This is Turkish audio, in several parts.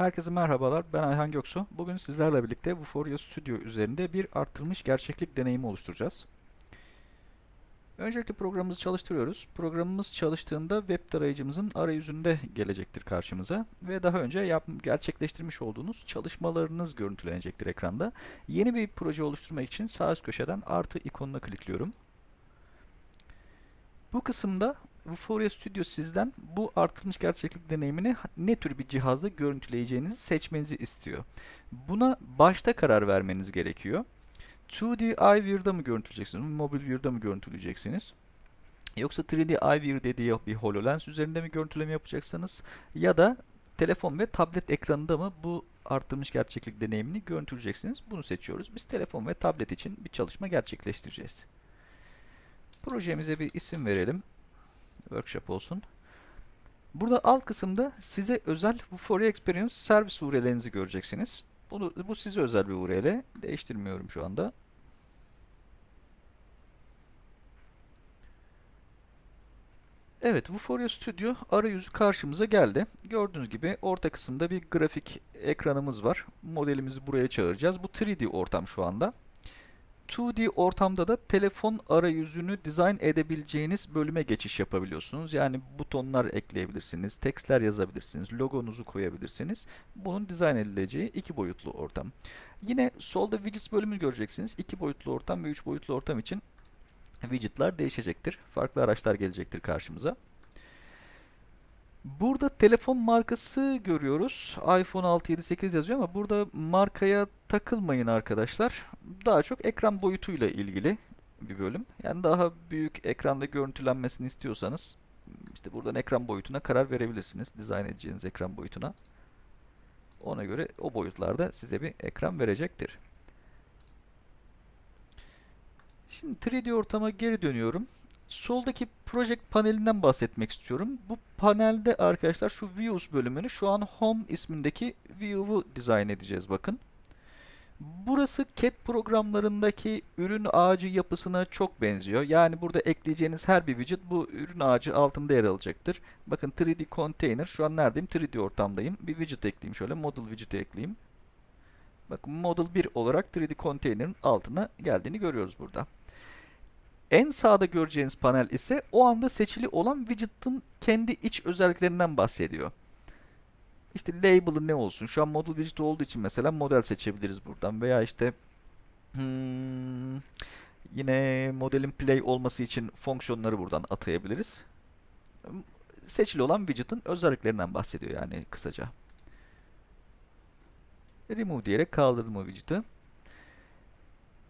Herkese merhabalar, ben Ayhan Göksu. Bugün sizlerle birlikte Vuforia Studio üzerinde bir arttırılmış gerçeklik deneyimi oluşturacağız. Öncelikle programımızı çalıştırıyoruz. Programımız çalıştığında web tarayıcımızın arayüzünde gelecektir karşımıza ve daha önce yap gerçekleştirmiş olduğunuz çalışmalarınız görüntülenecektir ekranda. Yeni bir proje oluşturmak için sağ üst köşeden artı ikonuna klikliyorum. Bu kısımda Vuforia Studio sizden bu artırılmış gerçeklik deneyimini ne tür bir cihazda görüntüleyeceğinizi seçmenizi istiyor. Buna başta karar vermeniz gerekiyor. 2D iView'da mı görüntüleyeceksiniz, mobil view'da mı görüntüleyeceksiniz? Yoksa 3D iView dediği bir HoloLens üzerinde mi görüntüleme yapacaksınız? Ya da telefon ve tablet ekranında mı bu artırılmış gerçeklik deneyimini görüntüleyeceksiniz? Bunu seçiyoruz. Biz telefon ve tablet için bir çalışma gerçekleştireceğiz. Projemize bir isim verelim workshop olsun. Burada alt kısımda size özel Vuforia Experience Service URL'lerinizi göreceksiniz. Bunu, bu size özel bir URL. Değiştirmiyorum şu anda. Evet, Vuforia Studio arayüzü karşımıza geldi. Gördüğünüz gibi orta kısımda bir grafik ekranımız var. Modelimizi buraya çağıracağız. Bu 3D ortam şu anda. 2D ortamda da telefon arayüzünü dizayn edebileceğiniz bölüme geçiş yapabiliyorsunuz. Yani butonlar ekleyebilirsiniz, tekstler yazabilirsiniz, logonuzu koyabilirsiniz. Bunun dizayn edileceği iki boyutlu ortam. Yine solda widgets bölümünü göreceksiniz. İki boyutlu ortam ve üç boyutlu ortam için widgetlar değişecektir. Farklı araçlar gelecektir karşımıza. Burada telefon markası görüyoruz. iPhone 6, 7, 8 yazıyor ama burada markaya takılmayın arkadaşlar. Daha çok ekran boyutuyla ilgili bir bölüm. Yani daha büyük ekranda görüntülenmesini istiyorsanız işte buradan ekran boyutuna karar verebilirsiniz. Dizayn edeceğiniz ekran boyutuna. Ona göre o boyutlarda size bir ekran verecektir. Şimdi 3D ortama geri dönüyorum. Soldaki Project panelinden bahsetmek istiyorum. Bu panelde arkadaşlar şu Views bölümünü şu an Home ismindeki View'u dizayn edeceğiz bakın. Burası CAD programlarındaki ürün ağacı yapısına çok benziyor. Yani burada ekleyeceğiniz her bir widget bu ürün ağacı altında yer alacaktır. Bakın 3D Container. Şu an neredeyim? 3D ortamdayım. Bir widget ekleyeyim şöyle. Model widget ekleyeyim. Bakın Model 1 olarak 3D Container'ın altına geldiğini görüyoruz burada. En sağda göreceğiniz panel ise o anda seçili olan widget'ın kendi iç özelliklerinden bahsediyor. İşte label'ı ne olsun? Şu an model widget olduğu için mesela model seçebiliriz buradan veya işte hmm, yine modelin play olması için fonksiyonları buradan atayabiliriz. Seçili olan widget'ın özelliklerinden bahsediyor yani kısaca. Remove diyerek kaldırdım o widget'ı.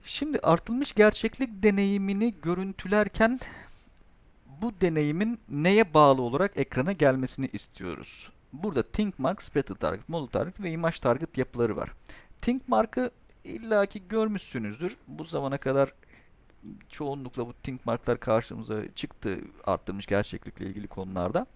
Şimdi artılmış gerçeklik deneyimini görüntülerken bu deneyimin neye bağlı olarak ekrana gelmesini istiyoruz. Burada Think Mark, Spread Target, Model Target ve Image Target yapıları var. Think Mark'ı illaki görmüşsünüzdür. Bu zamana kadar çoğunlukla bu Think Mark'lar karşımıza çıktı arttırmış gerçeklikle ilgili konularda.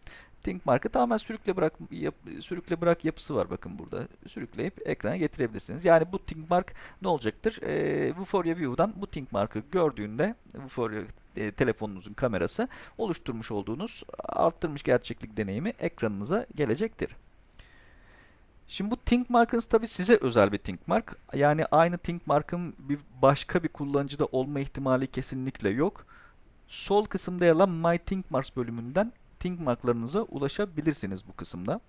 Think Mark'ı tamamen sürükle bırak yap, sürükle bırak yapısı var bakın burada. Sürükleyip ekrana getirebilirsiniz. Yani bu Think Mark ne olacaktır? E, Vuforia View'dan bu Think Mark'ı gördüğünde Vuforia e, telefonunuzun kamerası oluşturmuş olduğunuz arttırmış gerçeklik deneyimi ekranınıza gelecektir. Şimdi bu Think Mark'ınız tabi size özel bir Think Mark. Yani aynı Think Mark'ın bir başka bir kullanıcıda olma ihtimali kesinlikle yok. Sol kısımda yer alan My Think Marks bölümünden ThinkMark'larınıza ulaşabilirsiniz bu kısımda.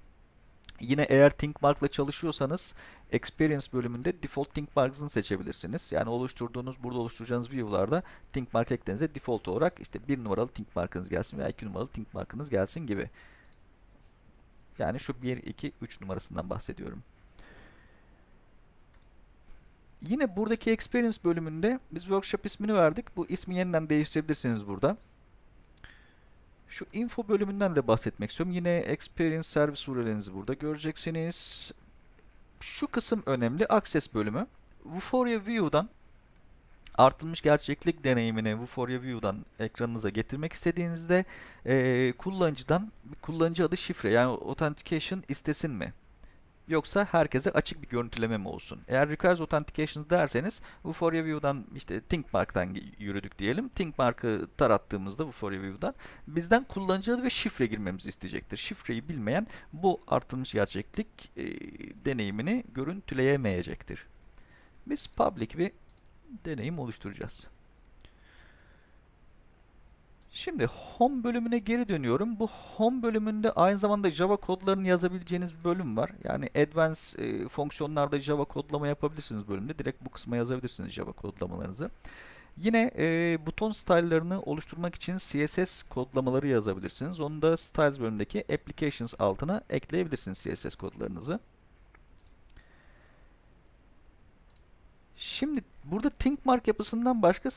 Yine eğer ThinkMark ile çalışıyorsanız Experience bölümünde Default ThinkMarks'ını seçebilirsiniz. Yani oluşturduğunuz, burada oluşturacağınız view'larda ThinkMark eklediğinizde default olarak işte bir numaralı ThinkMark'ınız gelsin veya iki numaralı ThinkMark'ınız gelsin gibi. Yani şu 1, 2, 3 numarasından bahsediyorum. Yine buradaki Experience bölümünde biz workshop ismini verdik. Bu ismi yeniden değiştirebilirsiniz burada. Şu info bölümünden de bahsetmek istiyorum. Yine Experience Service URL'inizi burada göreceksiniz. Şu kısım önemli. Access bölümü. Vuforia View'dan artılmış gerçeklik deneyimini Vuforia View'dan ekranınıza getirmek istediğinizde e, kullanıcıdan kullanıcı adı şifre yani authentication istesin mi? Yoksa herkese açık bir görüntüleme mi olsun? Eğer requires authentication derseniz Vuforia View'dan işte ThinkMark'tan yürüdük diyelim. ThinkMark'ı tarattığımızda Vuforia View'dan bizden kullanıcı adı ve şifre girmemizi isteyecektir. Şifreyi bilmeyen bu artılmış gerçeklik e, deneyimini görüntüleyemeyecektir. Biz public bir deneyim oluşturacağız. Şimdi home bölümüne geri dönüyorum. Bu home bölümünde aynı zamanda Java kodlarını yazabileceğiniz bölüm var. Yani advanced e, fonksiyonlarda Java kodlama yapabilirsiniz bölümde. Direkt bu kısma yazabilirsiniz Java kodlamalarınızı. Yine e, buton style'larını oluşturmak için CSS kodlamaları yazabilirsiniz. Onu da Styles bölümündeki Applications altına ekleyebilirsiniz CSS kodlarınızı. Şimdi burada ThinkMark yapısından başka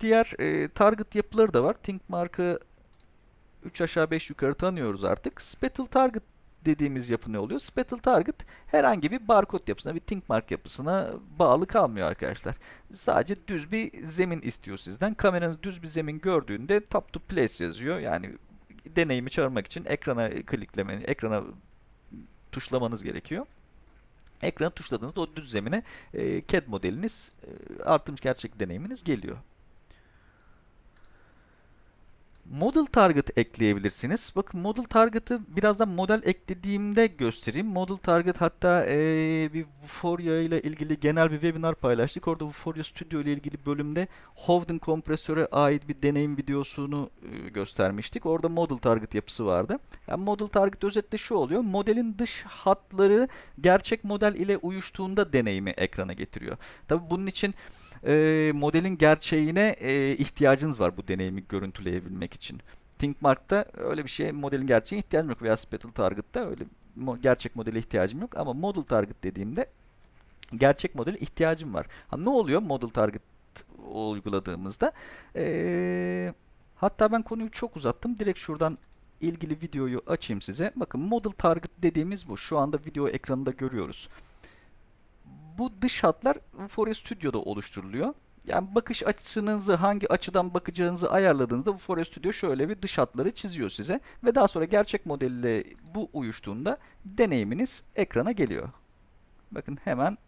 diğer e, target yapıları da var. ThinkMark'ı 3 aşağı 5 yukarı tanıyoruz artık. Spatial Target dediğimiz yapı ne oluyor? Spatial Target herhangi bir barkod yapısına, bir ThinkMark yapısına bağlı kalmıyor arkadaşlar. Sadece düz bir zemin istiyor sizden. Kameranız düz bir zemin gördüğünde Tap to Place yazıyor. Yani deneyimi çağırmak için ekrana kliklemeni, ekrana tuşlamanız gerekiyor. Ekranı tuşladığınızda o düz zemine e, CAD modeliniz, e, artırmış gerçek deneyiminiz geliyor. Model Target ekleyebilirsiniz. Bakın Model Target'ı birazdan model eklediğimde göstereyim. Model Target hatta ee, bir Vuforia ile ilgili genel bir webinar paylaştık. Orada Vuforia Studio ile ilgili bölümde Hovden kompresöre ait bir deneyim videosunu e, göstermiştik. Orada Model Target yapısı vardı. Yani Model Target özetle şu oluyor. Modelin dış hatları gerçek model ile uyuştuğunda deneyimi ekrana getiriyor. Tabi bunun için e, modelin gerçeğine e, ihtiyacınız var bu deneyimi görüntüleyebilmek için. ThinkMark'ta öyle bir şey modelin gerçeğine ihtiyacım yok veya Spatial Target'ta öyle gerçek modele ihtiyacım yok ama Model Target dediğimde gerçek modele ihtiyacım var. Ha, ne oluyor Model Target uyguladığımızda? Ee, hatta ben konuyu çok uzattım. Direkt şuradan ilgili videoyu açayım size. Bakın Model Target dediğimiz bu. Şu anda video ekranında görüyoruz bu dış hatlar Vuforia Studio'da oluşturuluyor. Yani bakış açınızı hangi açıdan bakacağınızı ayarladığınızda Vuforia Studio şöyle bir dış hatları çiziyor size ve daha sonra gerçek modelle bu uyuştuğunda deneyiminiz ekrana geliyor. Bakın hemen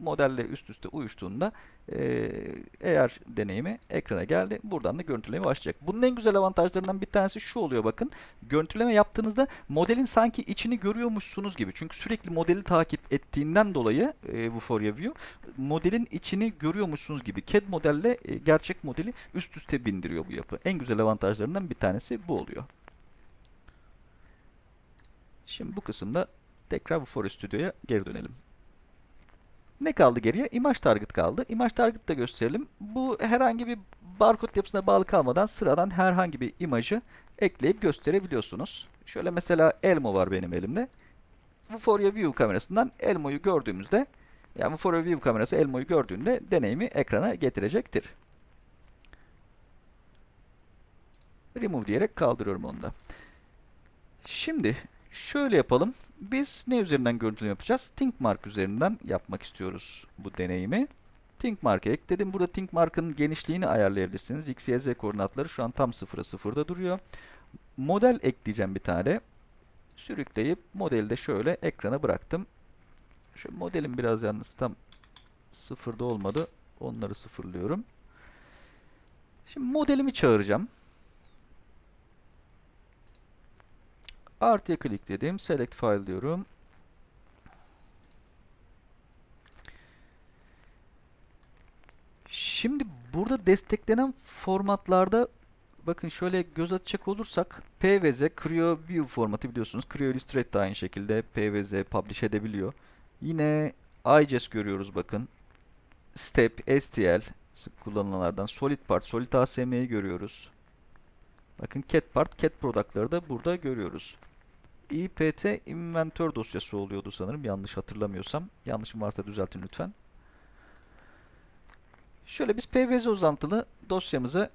modelle üst üste uyuştuğunda eğer deneyimi ekrana geldi. Buradan da görüntüleme başlayacak. Bunun en güzel avantajlarından bir tanesi şu oluyor bakın. Görüntüleme yaptığınızda modelin sanki içini görüyormuşsunuz gibi. Çünkü sürekli modeli takip ettiğinden dolayı e, Vuforia View modelin içini görüyormuşsunuz gibi. CAD modelle e, gerçek modeli üst üste bindiriyor bu yapı. En güzel avantajlarından bir tanesi bu oluyor. Şimdi bu kısımda tekrar Vuforia Studio'ya geri dönelim. Ne kaldı geriye? Image target kaldı. Image target da gösterelim. Bu herhangi bir barkod yapısına bağlı kalmadan sıradan herhangi bir imajı ekleyip gösterebiliyorsunuz. Şöyle mesela Elmo var benim elimde. Vuforia View kamerasından Elmo'yu gördüğümüzde yani Vuforia View kamerası Elmo'yu gördüğünde deneyimi ekrana getirecektir. Remove diyerek kaldırıyorum onu da. Şimdi Şöyle yapalım. Biz ne üzerinden görüntüleme yapacağız? ThinkMark üzerinden yapmak istiyoruz bu deneyimi. ThinkMark'a ekledim. Burada ThinkMark'ın genişliğini ayarlayabilirsiniz. X, Y, Z koordinatları şu an tam 0'a 0'da duruyor. Model ekleyeceğim bir tane. Sürükleyip modeli de şöyle ekrana bıraktım. Şu modelim biraz yalnız tam sıfırda olmadı. Onları sıfırlıyorum. Şimdi modelimi çağıracağım. Artıya dedim, Select file diyorum. Şimdi burada desteklenen formatlarda bakın şöyle göz atacak olursak PVZ Creo View formatı biliyorsunuz. Creo Illustrate de aynı şekilde PVZ publish edebiliyor. Yine IGES görüyoruz bakın. Step, STL sık kullanılanlardan. Solid Part, Solid ASM'yi görüyoruz. Bakın cat part, cat product'ları da burada görüyoruz. İpt inventör dosyası oluyordu sanırım yanlış hatırlamıyorsam. Yanlışım varsa düzeltin lütfen. Şöyle biz PVZ uzantılı dosyamızı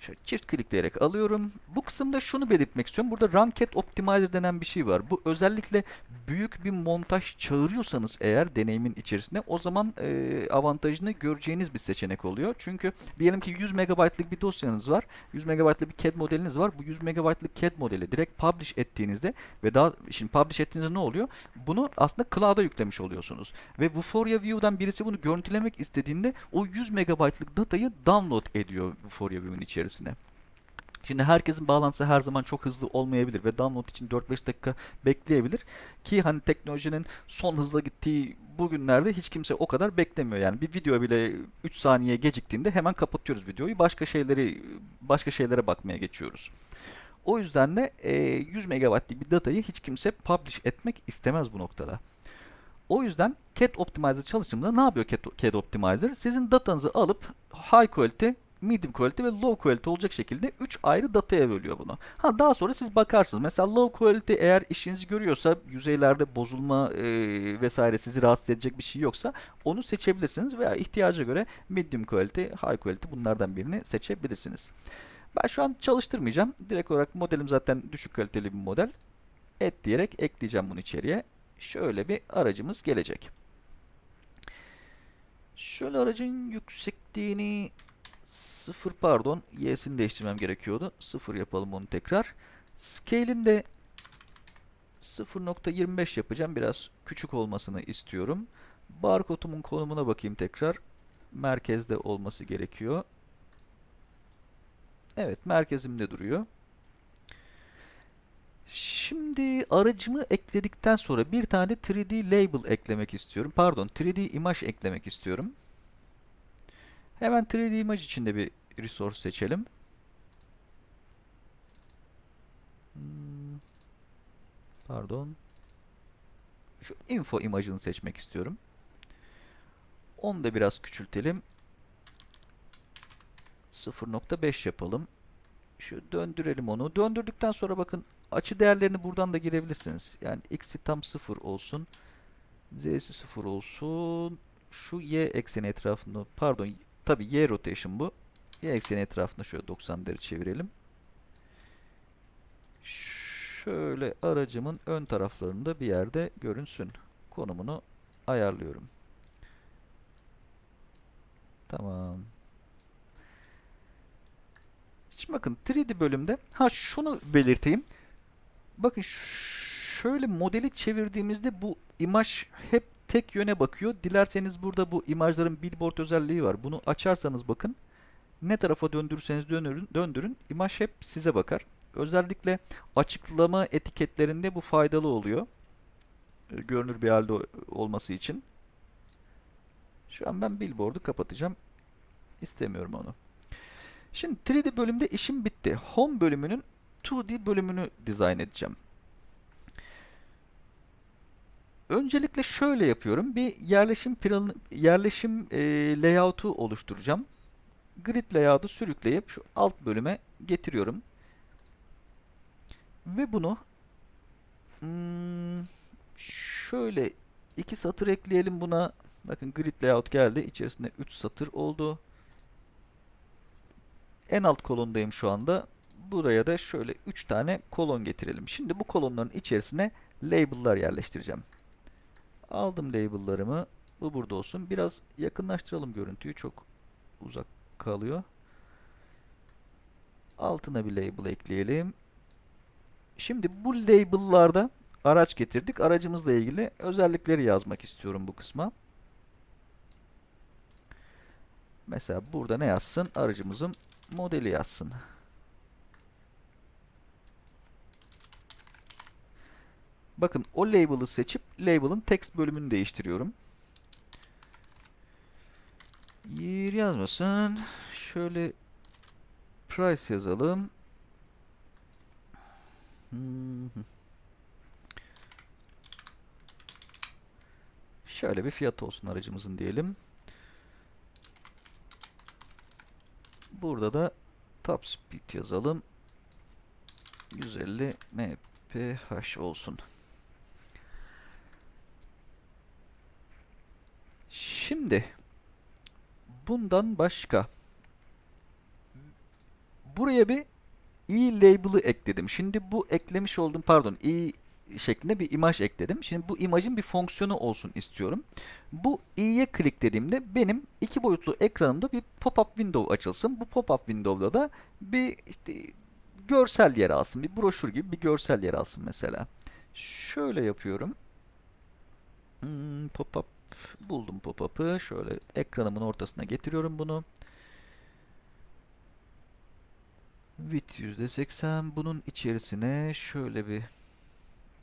Şöyle çift klikleyerek alıyorum. Bu kısımda şunu belirtmek istiyorum. Burada Ranked Optimizer denen bir şey var. Bu özellikle büyük bir montaj çağırıyorsanız eğer deneyimin içerisinde o zaman e, avantajını göreceğiniz bir seçenek oluyor. Çünkü diyelim ki 100 MB'lık bir dosyanız var. 100 MB'lık bir CAD modeliniz var. Bu 100 MB'lık CAD modeli direkt publish ettiğinizde ve daha şimdi publish ettiğinizde ne oluyor? Bunu aslında cloud'a yüklemiş oluyorsunuz. Ve Vuforia View'dan birisi bunu görüntülemek istediğinde o 100 MB'lık datayı download ediyor Vuforia View'un içerisine. Şimdi herkesin bağlantısı her zaman çok hızlı olmayabilir ve download için 4-5 dakika bekleyebilir. Ki hani teknolojinin son hızla gittiği bugünlerde hiç kimse o kadar beklemiyor. Yani bir video bile 3 saniye geciktiğinde hemen kapatıyoruz videoyu. Başka şeyleri başka şeylere bakmaya geçiyoruz. O yüzden de e, 100 MB'lik bir datayı hiç kimse publish etmek istemez bu noktada. O yüzden CAD Optimizer çalışımında ne yapıyor CAD, CAD Optimizer? Sizin datanızı alıp high quality, medium quality ve low quality olacak şekilde 3 ayrı dataya bölüyor bunu. Ha daha sonra siz bakarsınız. Mesela low quality eğer işinizi görüyorsa, yüzeylerde bozulma e, vesaire sizi rahatsız edecek bir şey yoksa onu seçebilirsiniz veya ihtiyaca göre medium quality, high quality bunlardan birini seçebilirsiniz. Ben şu an çalıştırmayacağım. Direkt olarak modelim zaten düşük kaliteli bir model. Et diyerek ekleyeceğim bunu içeriye. Şöyle bir aracımız gelecek. Şöyle aracın yüksekliğini sıfır pardon y'sini değiştirmem gerekiyordu. Sıfır yapalım onu tekrar. Scale'in de 0.25 yapacağım. Biraz küçük olmasını istiyorum. Barkodumun konumuna bakayım tekrar. Merkezde olması gerekiyor. Evet merkezimde duruyor. Şimdi aracımı ekledikten sonra bir tane 3D label eklemek istiyorum. Pardon 3D imaj eklemek istiyorum. Hemen 3D imaj içinde bir resource seçelim. Hmm, pardon. Şu info imajını seçmek istiyorum. Onu da biraz küçültelim. 0.5 yapalım. Şu döndürelim onu. Döndürdükten sonra bakın açı değerlerini buradan da girebilirsiniz. Yani x'i tam 0 olsun. z'si 0 olsun. Şu y ekseni etrafında pardon tabi y rotation bu. Y ekseni etrafında şöyle 90 derece çevirelim. Şöyle aracımın ön taraflarında bir yerde görünsün. Konumunu ayarlıyorum. Tamam. Şimdi bakın 3D bölümde ha şunu belirteyim. Bakın şöyle modeli çevirdiğimizde bu imaj hep tek yöne bakıyor. Dilerseniz burada bu imajların billboard özelliği var. Bunu açarsanız bakın ne tarafa döndürürseniz döndürün, döndürün imaj hep size bakar. Özellikle açıklama etiketlerinde bu faydalı oluyor. Görünür bir halde olması için. Şu an ben billboard'u kapatacağım. İstemiyorum onu. Şimdi 3D bölümde işim bitti. Home bölümünün 2D bölümünü dizayn edeceğim. Öncelikle şöyle yapıyorum. Bir yerleşim planı, yerleşim e, layout'u oluşturacağım. Grid layout'u sürükleyip şu alt bölüme getiriyorum. Ve bunu hmm, şöyle iki satır ekleyelim buna. Bakın grid layout geldi. İçerisinde 3 satır oldu. En alt kolondayım şu anda. Buraya da şöyle 3 tane kolon getirelim. Şimdi bu kolonların içerisine label'lar yerleştireceğim. Aldım label'larımı. Bu burada olsun. Biraz yakınlaştıralım görüntüyü. Çok uzak kalıyor. Altına bir label ekleyelim. Şimdi bu label'larda araç getirdik. Aracımızla ilgili özellikleri yazmak istiyorum bu kısma. Mesela burada ne yazsın? Aracımızın modeli yazsın. Bakın o label'ı seçip label'ın text bölümünü değiştiriyorum. Year yazmasın. Şöyle price yazalım. Şöyle bir fiyat olsun aracımızın diyelim. Burada da top speed yazalım. 150 mph olsun. Şimdi bundan başka buraya bir i label'ı ekledim. Şimdi bu eklemiş olduğum pardon i şeklinde bir imaj ekledim. Şimdi bu imajın bir fonksiyonu olsun istiyorum. Bu i'ye kliklediğimde benim iki boyutlu ekranımda bir pop-up window açılsın. Bu pop-up window'da da bir işte görsel yer alsın. Bir broşür gibi bir görsel yer alsın mesela. Şöyle yapıyorum. Hmm, pop-up buldum pop-up'ı. Şöyle ekranımın ortasına getiriyorum bunu. Width %80. Bunun içerisine şöyle bir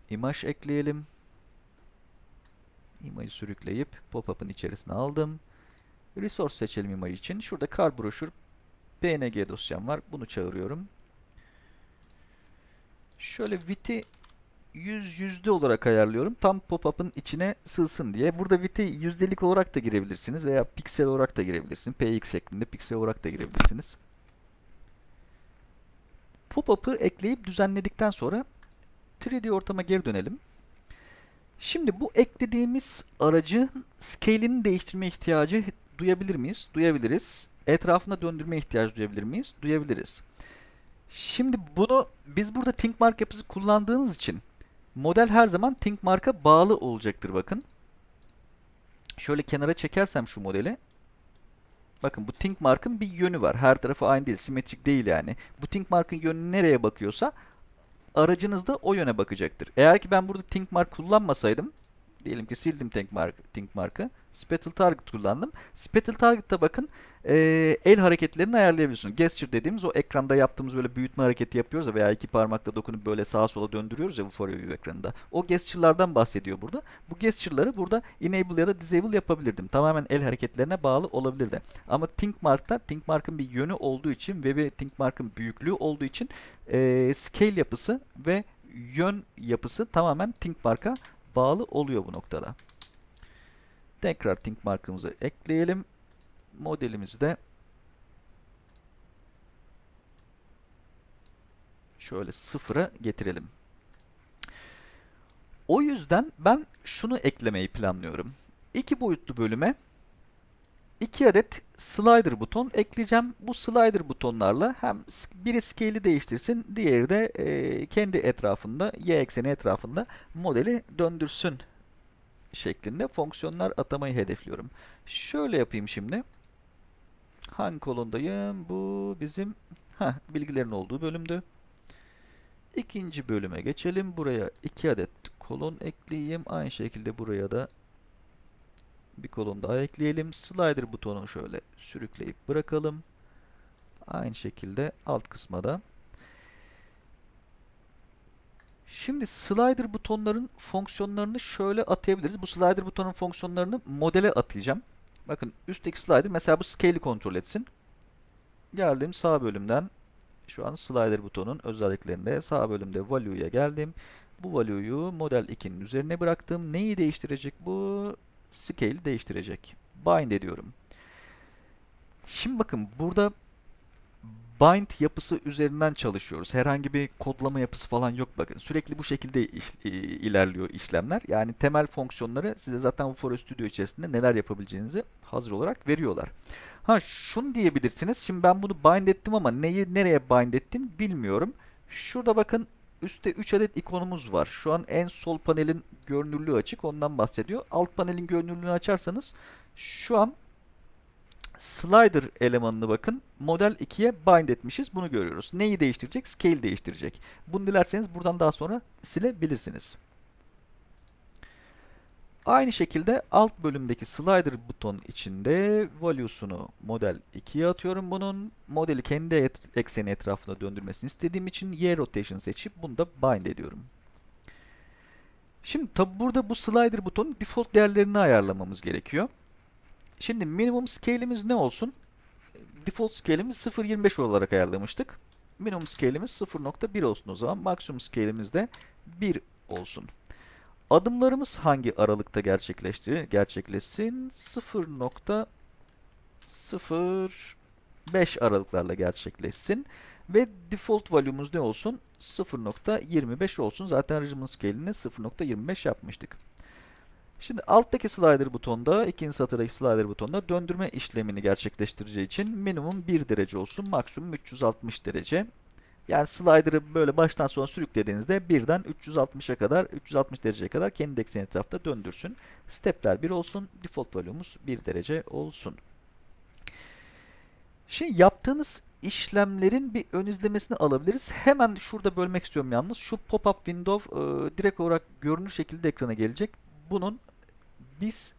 imaj ekleyelim. İmajı sürükleyip pop-up'ın içerisine aldım. Resource seçelim imaj için. Şurada kar broşür png dosyam var. Bunu çağırıyorum. Şöyle width'i 100 yüzde olarak ayarlıyorum. Tam pop-up'ın içine sığsın diye. Burada width'i yüzdelik olarak da girebilirsiniz veya piksel olarak da girebilirsiniz. px şeklinde piksel olarak da girebilirsiniz. Pop-up'ı ekleyip düzenledikten sonra 3D ortama geri dönelim. Şimdi bu eklediğimiz aracı scale'ini değiştirme ihtiyacı duyabilir miyiz? Duyabiliriz. Etrafına döndürme ihtiyacı duyabilir miyiz? Duyabiliriz. Şimdi bunu biz burada think mark yapısı kullandığınız için model her zaman think mark'a bağlı olacaktır bakın. Şöyle kenara çekersem şu modeli. Bakın bu think mark'ın bir yönü var. Her tarafı aynı değil, simetrik değil yani. Bu think mark'ın yönü nereye bakıyorsa aracınız da o yöne bakacaktır. Eğer ki ben burada think mark kullanmasaydım diyelim ki sildim think mark mark'ı. Spatial target kullandım. Spatial target'ta bakın e, el hareketlerini ayarlayabiliyorsunuz. Gesture dediğimiz o ekranda yaptığımız böyle büyütme hareketi yapıyoruz ya veya iki parmakla dokunup böyle sağa sola döndürüyoruz ya bu for view ekranında. O gesture'lardan bahsediyor burada. Bu gesture'ları burada enable ya da disable yapabilirdim. Tamamen el hareketlerine bağlı olabilirdi. Ama think mark'ta think mark'ın bir yönü olduğu için ve bir think mark'ın büyüklüğü olduğu için e, scale yapısı ve yön yapısı tamamen think mark'a bağlı oluyor bu noktada. Tekrar think markımızı ekleyelim. Modelimizi de şöyle sıfıra getirelim. O yüzden ben şunu eklemeyi planlıyorum. İki boyutlu bölüme iki adet slider buton ekleyeceğim. Bu slider butonlarla hem biri scale'i değiştirsin, diğeri de e, kendi etrafında, y ekseni etrafında modeli döndürsün şeklinde fonksiyonlar atamayı hedefliyorum. Şöyle yapayım şimdi. Hangi kolondayım? Bu bizim heh, bilgilerin olduğu bölümdü. İkinci bölüme geçelim. Buraya iki adet kolon ekleyeyim. Aynı şekilde buraya da bir kolon daha ekleyelim. Slider butonunu şöyle sürükleyip bırakalım. Aynı şekilde alt kısma da. Şimdi slider butonların fonksiyonlarını şöyle atayabiliriz. Bu slider butonun fonksiyonlarını modele atayacağım. Bakın üstteki slider mesela bu scale'i kontrol etsin. Geldim sağ bölümden şu an slider butonun özelliklerinde sağ bölümde value'ya geldim. Bu value'yu model 2'nin üzerine bıraktım. Neyi değiştirecek bu? Scale değiştirecek. Bind ediyorum. Şimdi bakın burada bind yapısı üzerinden çalışıyoruz. Herhangi bir kodlama yapısı falan yok bakın. Sürekli bu şekilde iş, ilerliyor işlemler. Yani temel fonksiyonları size zaten bu Studio içerisinde neler yapabileceğinizi hazır olarak veriyorlar. Ha şunu diyebilirsiniz. Şimdi ben bunu bind ettim ama neyi nereye bind ettim bilmiyorum. Şurada bakın üstte 3 adet ikonumuz var. Şu an en sol panelin görünürlüğü açık. Ondan bahsediyor. Alt panelin görünürlüğünü açarsanız şu an slider elemanını bakın model 2'ye bind etmişiz. Bunu görüyoruz. Neyi değiştirecek? Scale değiştirecek. Bunu dilerseniz buradan daha sonra silebilirsiniz. Aynı şekilde alt bölümdeki slider buton içinde value'sunu model 2'ye atıyorum bunun. Modeli kendi et ekseni etrafına döndürmesini istediğim için y rotation seçip bunu da bind ediyorum. Şimdi tabi burada bu slider butonun default değerlerini ayarlamamız gerekiyor. Şimdi minimum scale'imiz ne olsun? Default scale'imiz 0.25 olarak ayarlamıştık. Minimum scale'imiz 0.1 olsun o zaman. Maksimum scale'imiz de 1 olsun. Adımlarımız hangi aralıkta gerçekleşti? Gerçekleşsin 0.05 aralıklarla gerçekleşsin. Ve default value'muz ne olsun? 0.25 olsun. Zaten regiment scale'ini 0.25 yapmıştık. Şimdi alttaki slider butonda, ikinci satırdaki slider butonda döndürme işlemini gerçekleştireceği için minimum 1 derece olsun, maksimum 360 derece. Yani slider'ı böyle baştan sona sürüklediğinizde birden 360'a kadar, 360 dereceye kadar kendi ekseni etrafta döndürsün. Stepler 1 olsun, default value'umuz 1 derece olsun. Şimdi yaptığınız işlemlerin bir ön izlemesini alabiliriz. Hemen şurada bölmek istiyorum yalnız. Şu pop-up window e, direkt olarak görünür şekilde ekrana gelecek. Bunun biz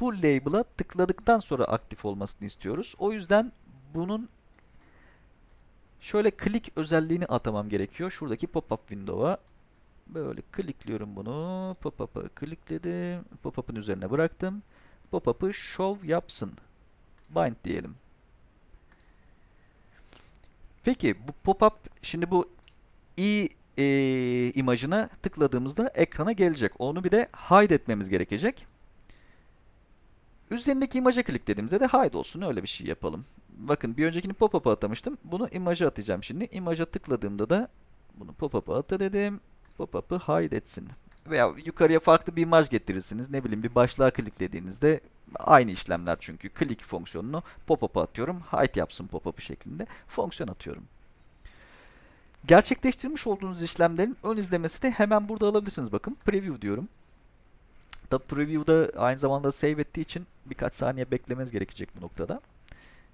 bu label'a tıkladıktan sonra aktif olmasını istiyoruz. O yüzden bunun şöyle klik özelliğini atamam gerekiyor. Şuradaki pop-up window'a böyle klikliyorum bunu. Pop-up'ı klikledim. Pop-up'ın üzerine bıraktım. Pop-up'ı show yapsın. Bind diyelim. Peki bu pop-up şimdi bu i e, imajına tıkladığımızda ekrana gelecek. Onu bir de hide etmemiz gerekecek. Üzerindeki imaja kliklediğimizde de hide olsun. Öyle bir şey yapalım. Bakın bir öncekini pop-up'a atamıştım. Bunu imaja atacağım şimdi. İmaja tıkladığımda da bunu pop-up'a ata dedim. Pop-up'ı hide etsin. Veya yukarıya farklı bir imaj getirirsiniz. Ne bileyim bir başlığa kliklediğinizde aynı işlemler çünkü. Click fonksiyonunu pop-up'a atıyorum. Hide yapsın pop-up'ı şeklinde fonksiyon atıyorum. Gerçekleştirmiş olduğunuz işlemlerin ön izlemesini hemen burada alabilirsiniz. Bakın preview diyorum. Tabi preview'da aynı zamanda save ettiği için birkaç saniye beklemeniz gerekecek bu noktada.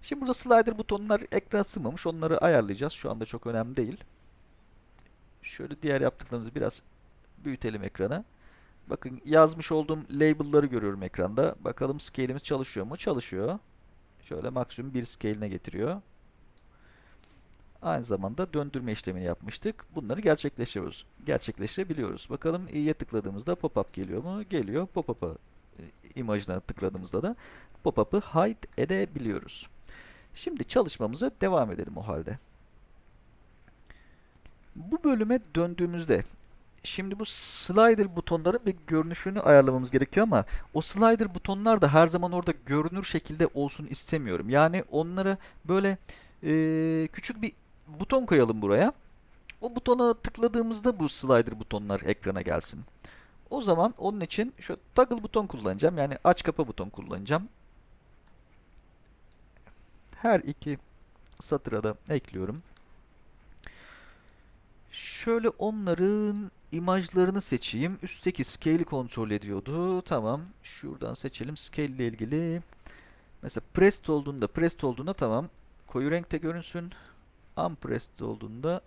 Şimdi burada slider butonlar ekrana sığmamış. Onları ayarlayacağız. Şu anda çok önemli değil. Şöyle diğer yaptıklarımızı biraz büyütelim ekrana. Bakın yazmış olduğum label'ları görüyorum ekranda. Bakalım scale'imiz çalışıyor mu? Çalışıyor. Şöyle maksimum bir scale'ine getiriyor. Aynı zamanda döndürme işlemini yapmıştık. Bunları gerçekleştiriyoruz. Gerçekleştirebiliyoruz. Bakalım i'ye tıkladığımızda pop-up geliyor mu? Geliyor. Pop-up'a e, imajına tıkladığımızda da pop-up'ı hide edebiliyoruz. Şimdi çalışmamıza devam edelim o halde. Bu bölüme döndüğümüzde Şimdi bu slider butonların bir görünüşünü ayarlamamız gerekiyor ama o slider butonlar da her zaman orada görünür şekilde olsun istemiyorum. Yani onları böyle e, küçük bir buton koyalım buraya. O butona tıkladığımızda bu slider butonlar ekrana gelsin. O zaman onun için şu toggle buton kullanacağım. Yani aç kapa buton kullanacağım. Her iki satıra da ekliyorum. Şöyle onların imajlarını seçeyim. Üstteki scale'i kontrol ediyordu. Tamam. Şuradan seçelim. Scale ile ilgili. Mesela pressed olduğunda, pressed olduğunda tamam. Koyu renkte görünsün. Unpressed olduğunda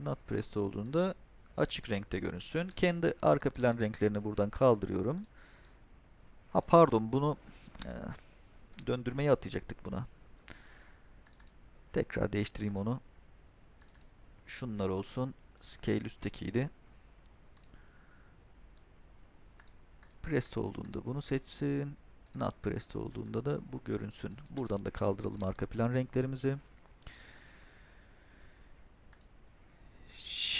not pressed olduğunda açık renkte görünsün. Kendi arka plan renklerini buradan kaldırıyorum. Ha pardon bunu e, döndürmeyi atayacaktık buna. Tekrar değiştireyim onu. Şunlar olsun. Scale üsttekiydi. Pressed olduğunda bunu seçsin. Not pressed olduğunda da bu görünsün. Buradan da kaldıralım arka plan renklerimizi.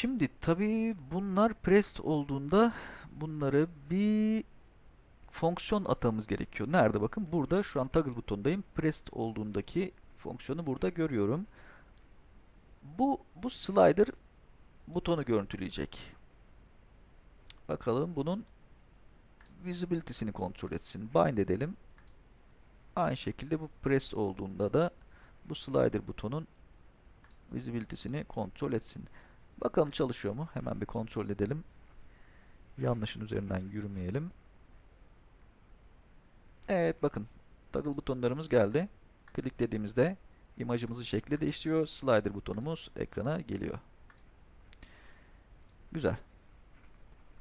Şimdi tabii bunlar pressed olduğunda bunları bir fonksiyon atamamız gerekiyor. Nerede bakın? Burada şu an toggle butondayım. Pressed olduğundaki fonksiyonu burada görüyorum. Bu bu slider butonu görüntüleyecek. Bakalım bunun visibility'sini kontrol etsin. Bind edelim. Aynı şekilde bu press olduğunda da bu slider butonun visibility'sini kontrol etsin. Bakalım çalışıyor mu? Hemen bir kontrol edelim. Yanlışın üzerinden yürümeyelim. Evet bakın. Toggle butonlarımız geldi. Kliklediğimizde imajımızın şekli değişiyor. Slider butonumuz ekrana geliyor. Güzel.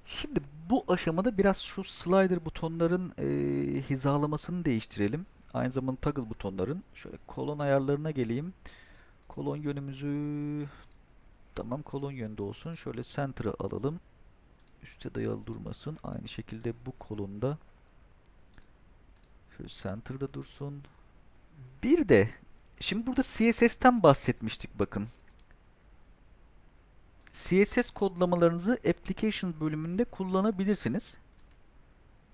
Şimdi bu aşamada biraz şu slider butonların e, hizalamasını değiştirelim. Aynı zamanda toggle butonların. Şöyle kolon ayarlarına geleyim. Kolon yönümüzü tamam kolon yönde olsun. Şöyle center'a alalım. Üste dayalı durmasın. Aynı şekilde bu kolonda şöyle center'da dursun. Bir de şimdi burada CSS'ten bahsetmiştik bakın. CSS kodlamalarınızı Application bölümünde kullanabilirsiniz.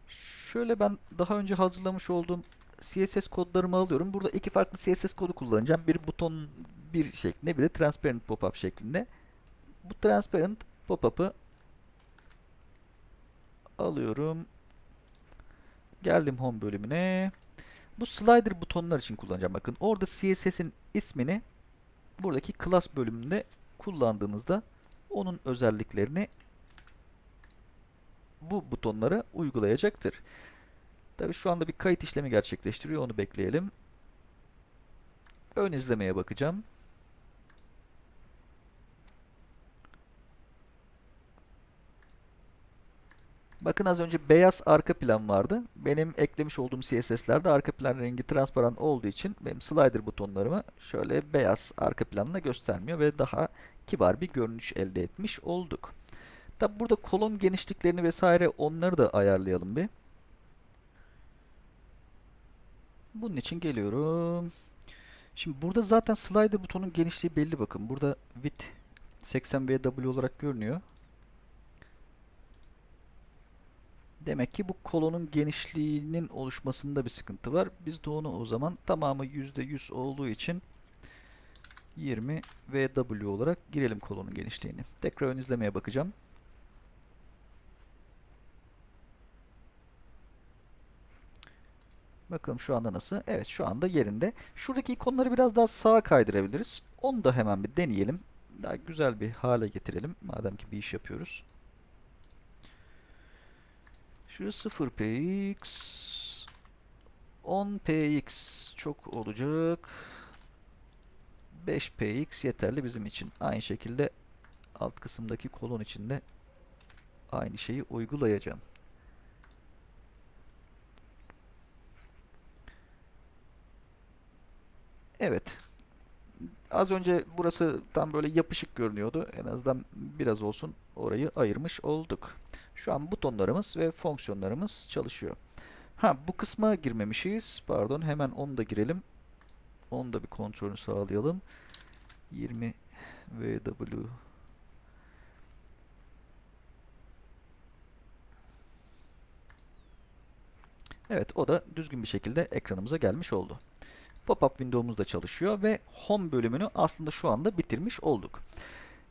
Şöyle ben daha önce hazırlamış olduğum CSS kodlarımı alıyorum. Burada iki farklı CSS kodu kullanacağım. Bir buton bir şeklinde, bir de transparent pop-up şeklinde. Bu transparent pop-up'ı alıyorum. Geldim home bölümüne. Bu slider butonlar için kullanacağım. Bakın orada CSS'in ismini buradaki class bölümünde kullandığınızda onun özelliklerini bu butonlara uygulayacaktır. Tabi şu anda bir kayıt işlemi gerçekleştiriyor. Onu bekleyelim. Ön izlemeye bakacağım. Bakın az önce beyaz arka plan vardı. Benim eklemiş olduğum CSS'lerde arka plan rengi transparan olduğu için benim slider butonlarımı şöyle beyaz arka planla göstermiyor ve daha kibar bir görünüş elde etmiş olduk. Tabi burada kolon genişliklerini vesaire onları da ayarlayalım bir. Bunun için geliyorum. Şimdi burada zaten slider butonun genişliği belli bakın. Burada width 80 VW olarak görünüyor. Demek ki bu kolonun genişliğinin oluşmasında bir sıkıntı var. Biz de onu o zaman tamamı %100 olduğu için 20 VW olarak girelim kolonun genişliğini. Tekrar ön izlemeye bakacağım. Bakalım şu anda nasıl? Evet şu anda yerinde. Şuradaki ikonları biraz daha sağa kaydırabiliriz. Onu da hemen bir deneyelim. Daha güzel bir hale getirelim. Madem ki bir iş yapıyoruz. Şu 0px 10px çok olacak. 5px yeterli bizim için. Aynı şekilde alt kısımdaki kolon içinde aynı şeyi uygulayacağım. Evet. Az önce burası tam böyle yapışık görünüyordu. En azından biraz olsun orayı ayırmış olduk. Şu an butonlarımız ve fonksiyonlarımız çalışıyor. Ha bu kısma girmemişiz. Pardon hemen onu da girelim. Onu da bir kontrolünü sağlayalım. 20 VW Evet o da düzgün bir şekilde ekranımıza gelmiş oldu. Pop-up window'umuz da çalışıyor ve home bölümünü aslında şu anda bitirmiş olduk.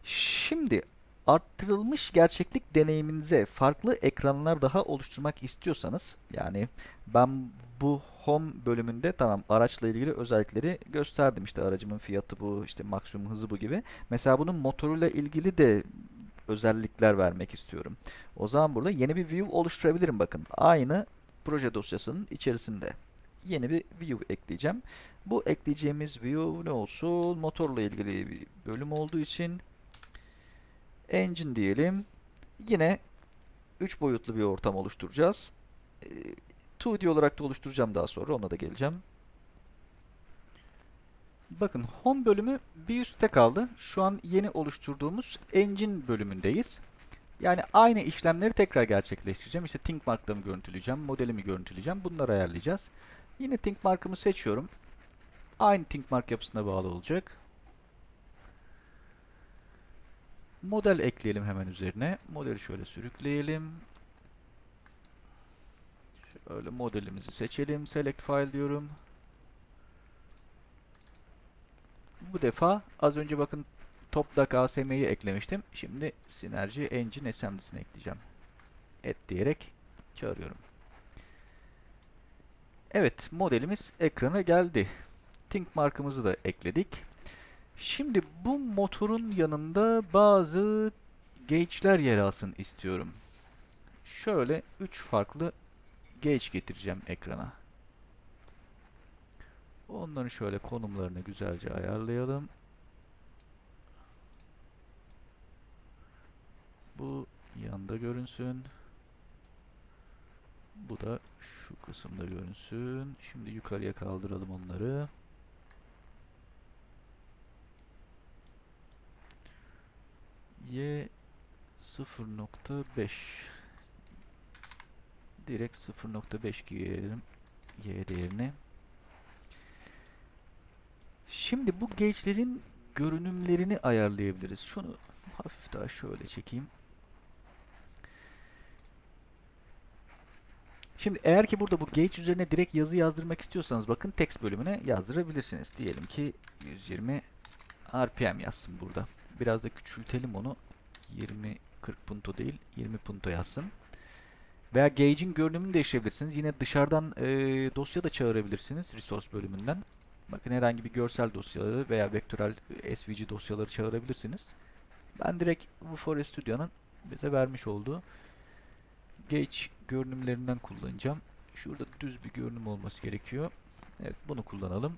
Şimdi arttırılmış gerçeklik deneyiminize farklı ekranlar daha oluşturmak istiyorsanız yani ben bu home bölümünde tamam araçla ilgili özellikleri gösterdim işte aracımın fiyatı bu işte maksimum hızı bu gibi. Mesela bunun motoruyla ilgili de özellikler vermek istiyorum. O zaman burada yeni bir view oluşturabilirim bakın. Aynı proje dosyasının içerisinde yeni bir view ekleyeceğim. Bu ekleyeceğimiz view ne olsun? Motorla ilgili bir bölüm olduğu için engine diyelim. Yine 3 boyutlu bir ortam oluşturacağız. 2D olarak da oluşturacağım daha sonra. Ona da geleceğim. Bakın home bölümü bir üstte kaldı. Şu an yeni oluşturduğumuz engine bölümündeyiz. Yani aynı işlemleri tekrar gerçekleştireceğim. İşte think marklarımı görüntüleyeceğim, modelimi görüntüleyeceğim. Bunları ayarlayacağız. Yine think markımı seçiyorum. Aynı think mark yapısına bağlı olacak. Model ekleyelim hemen üzerine. Modeli şöyle sürükleyelim. Şöyle modelimizi seçelim. Select file diyorum. Bu defa az önce bakın TopDoc ASM'yi eklemiştim. Şimdi Synergy Engine SMD'sini ekleyeceğim. Et diyerek çağırıyorum. Evet modelimiz ekrana geldi. Think markımızı da ekledik. Şimdi bu motorun yanında bazı gauge'ler yer alsın istiyorum. Şöyle 3 farklı gauge getireceğim ekrana. Onların şöyle konumlarını güzelce ayarlayalım. Bu yanda görünsün. Bu da şu kısımda görünsün. Şimdi yukarıya kaldıralım onları. Y 0.5 direkt 0.5 giyelim Y değerini. Şimdi bu gauge'lerin görünümlerini ayarlayabiliriz. Şunu hafif daha şöyle çekeyim. Şimdi eğer ki burada bu gauge üzerine direkt yazı yazdırmak istiyorsanız bakın text bölümüne yazdırabilirsiniz. Diyelim ki 120 RPM yazsın burada. Biraz da küçültelim onu. 20 40 punto değil 20 punto yazsın. Veya gauge'in görünümünü değiştirebilirsiniz. Yine dışarıdan e, dosya da çağırabilirsiniz resource bölümünden. Bakın herhangi bir görsel dosyaları veya vektörel e, SVG dosyaları çağırabilirsiniz. Ben direkt Vuforia Studio'nun bize vermiş olduğu gauge görünümlerinden kullanacağım. Şurada düz bir görünüm olması gerekiyor. Evet bunu kullanalım.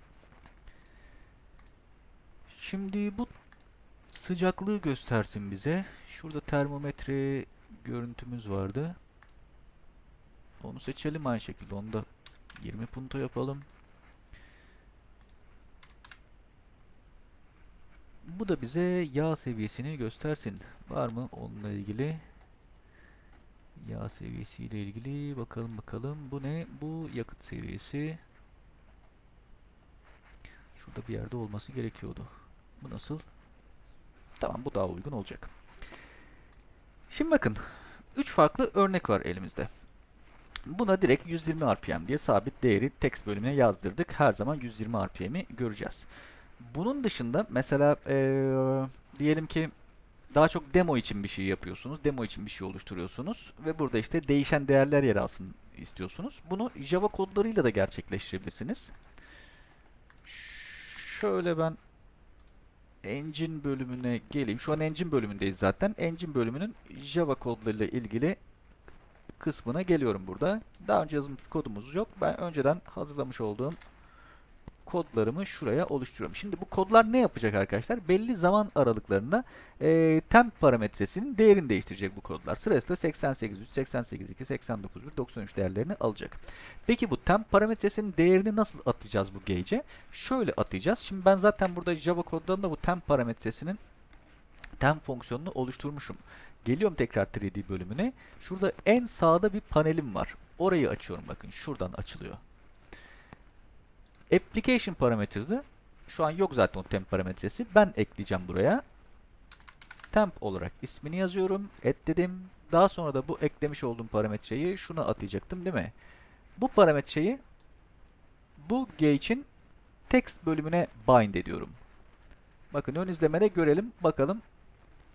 Şimdi bu sıcaklığı göstersin bize. Şurada termometre görüntümüz vardı. Onu seçelim aynı şekilde. Onu da 20 punto yapalım. Bu da bize yağ seviyesini göstersin. Var mı onunla ilgili? Yağ seviyesiyle ilgili bakalım bakalım. Bu ne? Bu yakıt seviyesi. Şurada bir yerde olması gerekiyordu. Bu nasıl? Tamam bu daha uygun olacak. Şimdi bakın. 3 farklı örnek var elimizde. Buna direkt 120 RPM diye sabit değeri text bölümüne yazdırdık. Her zaman 120 RPM'i göreceğiz. Bunun dışında mesela ee, diyelim ki daha çok demo için bir şey yapıyorsunuz. Demo için bir şey oluşturuyorsunuz. Ve burada işte değişen değerler yer alsın istiyorsunuz. Bunu Java kodlarıyla da gerçekleştirebilirsiniz. Şöyle ben Engine bölümüne geleyim. Şu an Engine bölümündeyiz zaten. Engine bölümünün Java kodlarıyla ilgili kısmına geliyorum burada. Daha önce yazılmış kodumuz yok. Ben önceden hazırlamış olduğum kodlarımı şuraya oluşturuyorum. Şimdi bu kodlar ne yapacak arkadaşlar? Belli zaman aralıklarında e, temp parametresinin değerini değiştirecek bu kodlar. Sırasıyla 88.3, 88.2, 89.1, 93 değerlerini alacak. Peki bu temp parametresinin değerini nasıl atacağız bu gauge'e? Şöyle atacağız. Şimdi ben zaten burada Java kodlarında bu temp parametresinin temp fonksiyonunu oluşturmuşum. Geliyorum tekrar 3D bölümüne. Şurada en sağda bir panelim var. Orayı açıyorum bakın. Şuradan açılıyor. Application parametresi şu an yok zaten o temp parametresi. Ben ekleyeceğim buraya. Temp olarak ismini yazıyorum. Et. Daha sonra da bu eklemiş olduğum parametreyi şuna atayacaktım değil mi? Bu parametreyi bu gauge'in text bölümüne bind ediyorum. Bakın ön izlemede görelim. Bakalım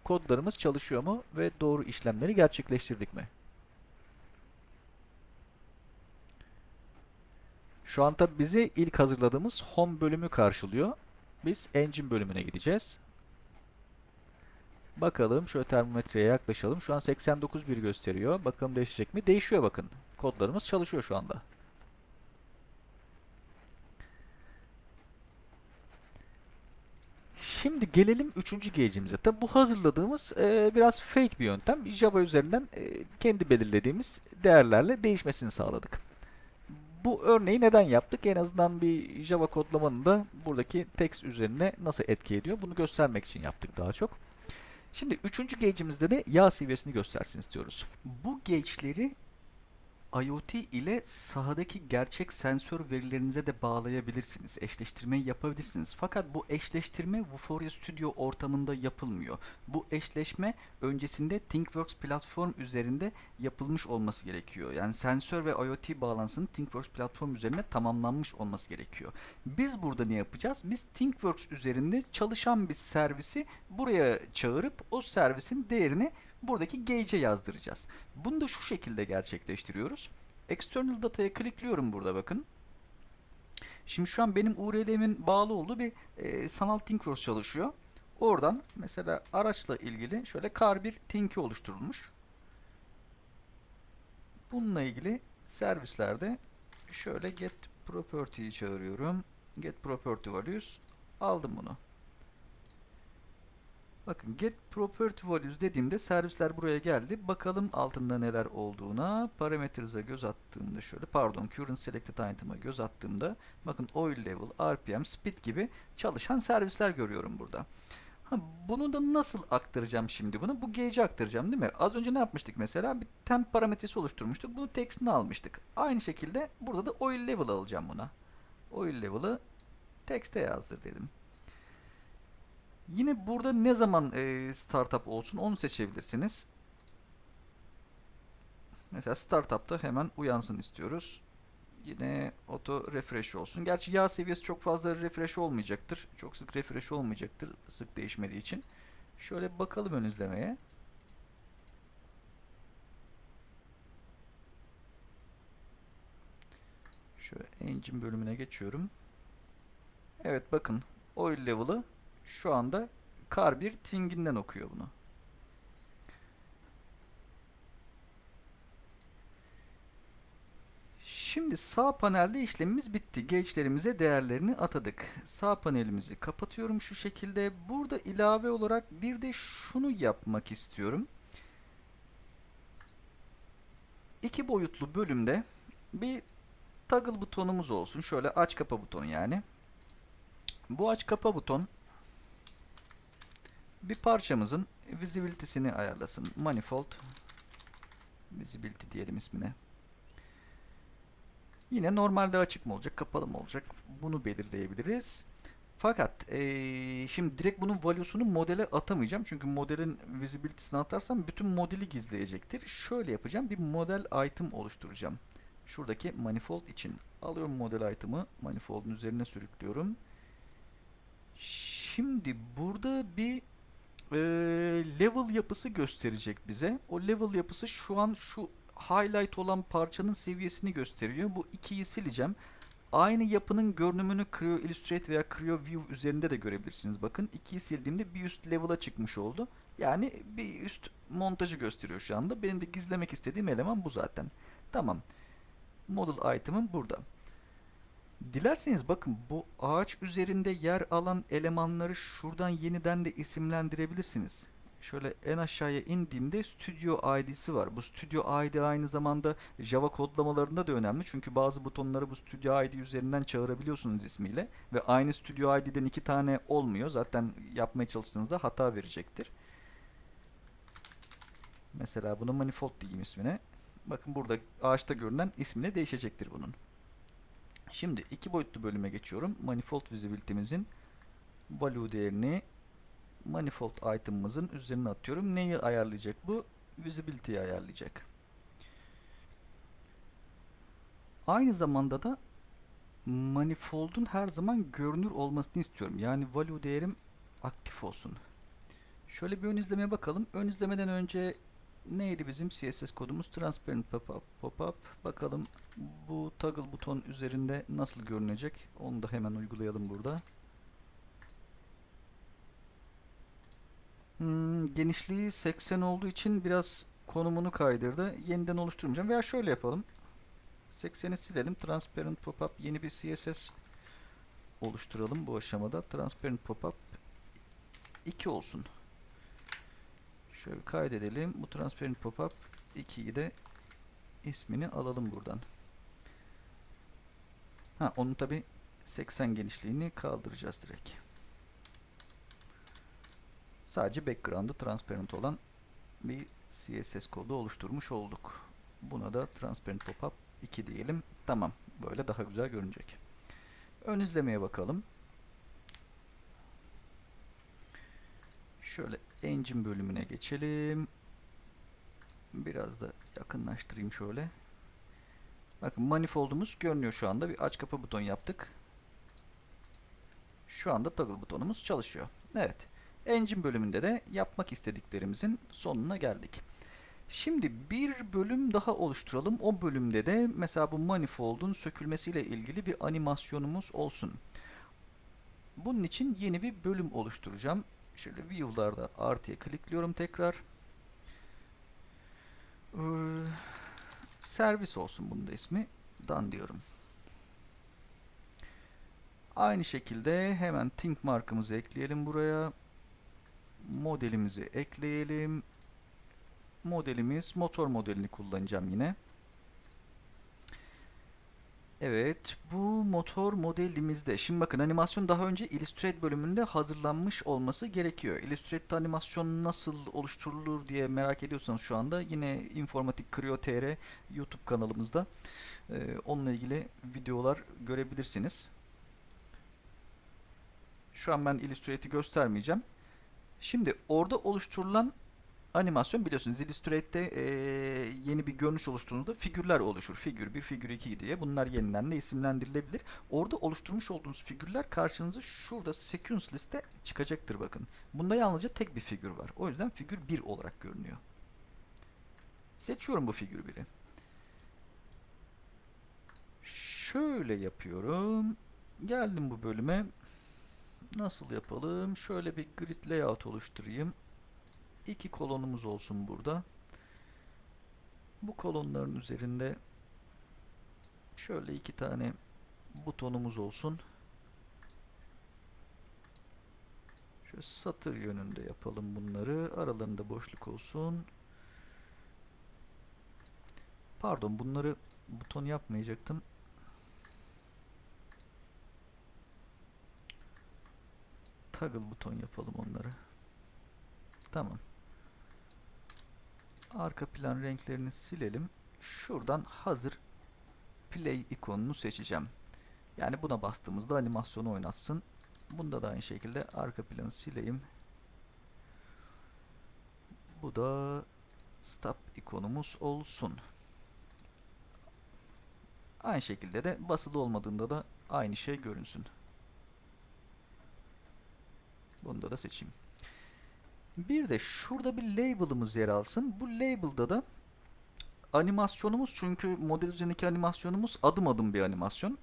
kodlarımız çalışıyor mu ve doğru işlemleri gerçekleştirdik mi? Şu an tabi bizi ilk hazırladığımız home bölümü karşılıyor. Biz engine bölümüne gideceğiz. Bakalım şöyle termometreye yaklaşalım. Şu an 89.1 gösteriyor. Bakalım değişecek mi? Değişiyor bakın. Kodlarımız çalışıyor şu anda. Şimdi gelelim üçüncü gauge'imize. Tabi bu hazırladığımız e, biraz fake bir yöntem. Java üzerinden e, kendi belirlediğimiz değerlerle değişmesini sağladık. Bu örneği neden yaptık? En azından bir Java kodlamanın da buradaki text üzerine nasıl etki ediyor? Bunu göstermek için yaptık daha çok. Şimdi üçüncü gauge'imizde de yağ seviyesini göstersin istiyoruz. Bu gauge'leri IoT ile sahadaki gerçek sensör verilerinize de bağlayabilirsiniz. Eşleştirmeyi yapabilirsiniz. Fakat bu eşleştirme Vuforia Studio ortamında yapılmıyor. Bu eşleşme öncesinde ThinkWorks platform üzerinde yapılmış olması gerekiyor. Yani sensör ve IoT bağlantısının ThinkWorks platform üzerine tamamlanmış olması gerekiyor. Biz burada ne yapacağız? Biz ThinkWorks üzerinde çalışan bir servisi buraya çağırıp o servisin değerini buradaki gauge'e yazdıracağız. Bunu da şu şekilde gerçekleştiriyoruz. External data'ya klikliyorum burada bakın. Şimdi şu an benim URL'imin bağlı olduğu bir e, sanal ThinkWorks çalışıyor. Oradan mesela araçla ilgili şöyle kar bir Think'i oluşturulmuş. Bununla ilgili servislerde şöyle get property'yi çağırıyorum. Get property values aldım bunu. Bakın get property values dediğimde servisler buraya geldi. Bakalım altında neler olduğuna. Parametres'e göz attığımda şöyle pardon current selected item'a göz attığımda bakın oil level, RPM, speed gibi çalışan servisler görüyorum burada. Ha, bunu da nasıl aktaracağım şimdi bunu? Bu gauge'e aktaracağım değil mi? Az önce ne yapmıştık mesela? Bir temp parametresi oluşturmuştuk. Bunu text'ini almıştık. Aynı şekilde burada da oil level alacağım buna. Oil level'ı text'e yazdır dedim. Yine burada ne zaman e, startup olsun onu seçebilirsiniz. Mesela startup'ta hemen uyansın istiyoruz. Yine auto refresh olsun. Gerçi yağ seviyesi çok fazla refresh olmayacaktır. Çok sık refresh olmayacaktır sık değişmediği için. Şöyle bakalım ön izlemeye. Şöyle engine bölümüne geçiyorum. Evet bakın oil level'ı şu anda kar 1 tinginden okuyor bunu. Şimdi sağ panelde işlemimiz bitti. Gauge'lerimize değerlerini atadık. Sağ panelimizi kapatıyorum şu şekilde. Burada ilave olarak bir de şunu yapmak istiyorum. İki boyutlu bölümde bir toggle butonumuz olsun. Şöyle aç kapa butonu yani. Bu aç kapa buton bir parçamızın visibility'sini ayarlasın. Manifold visibility diyelim ismine. Yine normalde açık mı olacak, kapalı mı olacak? Bunu belirleyebiliriz. Fakat ee, şimdi direkt bunun value'sunu modele atamayacağım. Çünkü modelin visibility'sini atarsam bütün modeli gizleyecektir. Şöyle yapacağım. Bir model item oluşturacağım. Şuradaki manifold için. Alıyorum model item'ı. Manifold'un üzerine sürüklüyorum. Şimdi burada bir e, level yapısı gösterecek bize. O level yapısı şu an şu highlight olan parçanın seviyesini gösteriyor. Bu ikiyi sileceğim. Aynı yapının görünümünü Creo Illustrate veya Creo View üzerinde de görebilirsiniz. Bakın ikiyi sildiğimde bir üst level'a çıkmış oldu. Yani bir üst montajı gösteriyor şu anda. Benim de gizlemek istediğim eleman bu zaten. Tamam. Model item'ım burada. Dilerseniz bakın bu ağaç üzerinde yer alan elemanları şuradan yeniden de isimlendirebilirsiniz. Şöyle en aşağıya indiğimde Studio ID'si var. Bu Studio ID aynı zamanda Java kodlamalarında da önemli. Çünkü bazı butonları bu Studio ID üzerinden çağırabiliyorsunuz ismiyle. Ve aynı Studio ID'den iki tane olmuyor. Zaten yapmaya çalıştığınızda hata verecektir. Mesela bunu manifold diyeyim ismine. Bakın burada ağaçta görünen ismine değişecektir bunun. Şimdi iki boyutlu bölüme geçiyorum. Manifold visibility'mizin value değerini manifold item'ımızın üzerine atıyorum. Neyi ayarlayacak bu? Visibility'yi ayarlayacak. Aynı zamanda da manifold'un her zaman görünür olmasını istiyorum. Yani value değerim aktif olsun. Şöyle bir ön izlemeye bakalım. Ön izlemeden önce neydi bizim CSS kodumuz? Transparent pop-up. Pop Bakalım bu toggle buton üzerinde nasıl görünecek? Onu da hemen uygulayalım burada. Hmm, genişliği 80 olduğu için biraz konumunu kaydırdı. Yeniden oluşturmayacağım. Veya şöyle yapalım. 80'i silelim. Transparent pop-up yeni bir CSS oluşturalım bu aşamada. Transparent pop-up 2 olsun. Şöyle kaydedelim. Bu transparent pop-up 2'yi de ismini alalım buradan. Ha onun tabi 80 genişliğini kaldıracağız direkt. Sadece background'ı transparent olan bir CSS kodu oluşturmuş olduk. Buna da transparent pop-up 2 diyelim. Tamam. Böyle daha güzel görünecek. Ön izlemeye bakalım. Şöyle engine bölümüne geçelim. Biraz da yakınlaştırayım şöyle. Bakın manifoldumuz görünüyor şu anda. Bir aç kapa buton yaptık. Şu anda toggle butonumuz çalışıyor. Evet. Engine bölümünde de yapmak istediklerimizin sonuna geldik. Şimdi bir bölüm daha oluşturalım. O bölümde de mesela bu manifold'un sökülmesiyle ilgili bir animasyonumuz olsun. Bunun için yeni bir bölüm oluşturacağım. Şöyle view'larda artıya klikliyorum tekrar. Ee, servis olsun bunun da ismi. Dan diyorum. Aynı şekilde hemen think markımızı ekleyelim buraya. Modelimizi ekleyelim. Modelimiz motor modelini kullanacağım yine. Evet, bu motor modelimizde. Şimdi bakın animasyon daha önce Illustrator bölümünde hazırlanmış olması gerekiyor. Illustrator animasyon nasıl oluşturulur diye merak ediyorsanız şu anda yine Informatik Creo TR YouTube kanalımızda e, onunla ilgili videolar görebilirsiniz. Şu an ben Illustrator'ı göstermeyeceğim. Şimdi orada oluşturulan animasyon biliyorsunuz Illustrate'de e, yeni bir görünüş oluşturduğunda figürler oluşur. Figür 1, figür 2 diye. Bunlar yeniden de isimlendirilebilir. Orada oluşturmuş olduğunuz figürler karşınıza şurada sequence liste çıkacaktır bakın. Bunda yalnızca tek bir figür var. O yüzden figür 1 olarak görünüyor. Seçiyorum bu figür 1'i. şöyle yapıyorum. Geldim bu bölüme. Nasıl yapalım? Şöyle bir grid layout oluşturayım. İki kolonumuz olsun burada. Bu kolonların üzerinde şöyle iki tane butonumuz olsun. Şöyle satır yönünde yapalım bunları. Aralarında boşluk olsun. Pardon bunları buton yapmayacaktım. Toggle buton yapalım onları. Tamam. Arka plan renklerini silelim. Şuradan hazır play ikonunu seçeceğim. Yani buna bastığımızda animasyonu oynatsın. Bunda da aynı şekilde arka planı sileyim. Bu da stop ikonumuz olsun. Aynı şekilde de basılı olmadığında da aynı şey görünsün. Bunu da seçeyim. Bir de şurada bir label'ımız yer alsın. Bu label'da da animasyonumuz çünkü model üzerindeki animasyonumuz adım adım bir animasyon.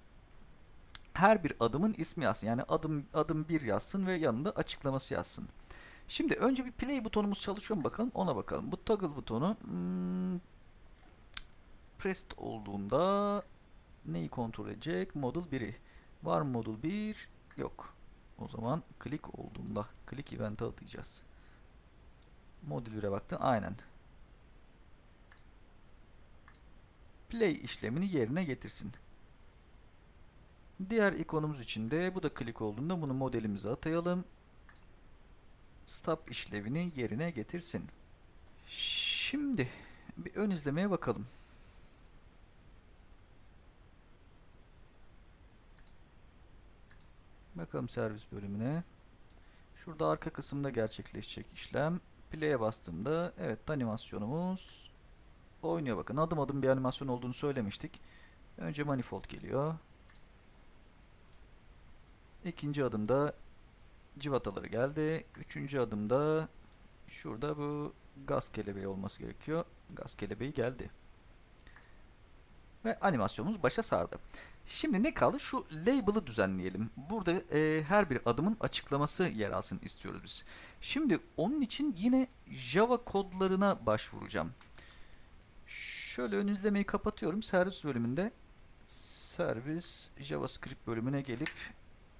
Her bir adımın ismi yazsın. Yani adım adım 1 yazsın ve yanında açıklaması yazsın. Şimdi önce bir play butonumuz çalışıyor mu bakalım ona bakalım. Bu toggle butonu hmm, pressed olduğunda neyi kontrol edecek? Model 1'i. Var mı model 1? Yok. O zaman click olduğunda click event'e atacağız. Modül 1'e baktın. Aynen. Play işlemini yerine getirsin. Diğer ikonumuz için de bu da click olduğunda bunu modelimize atayalım. Stop işlevini yerine getirsin. Şimdi bir ön izlemeye bakalım. Bakalım servis bölümüne. Şurada arka kısımda gerçekleşecek işlem. Play'e bastığımda evet animasyonumuz oynuyor bakın. Adım adım bir animasyon olduğunu söylemiştik. Önce manifold geliyor. İkinci adımda civataları geldi. Üçüncü adımda şurada bu gaz kelebeği olması gerekiyor. Gaz kelebeği geldi. Ve animasyonumuz başa sardı. Şimdi ne kaldı? Şu label'ı düzenleyelim. Burada e, her bir adımın açıklaması yer alsın istiyoruz biz. Şimdi onun için yine Java kodlarına başvuracağım. Şöyle ön izlemeyi kapatıyorum. Servis bölümünde servis JavaScript bölümüne gelip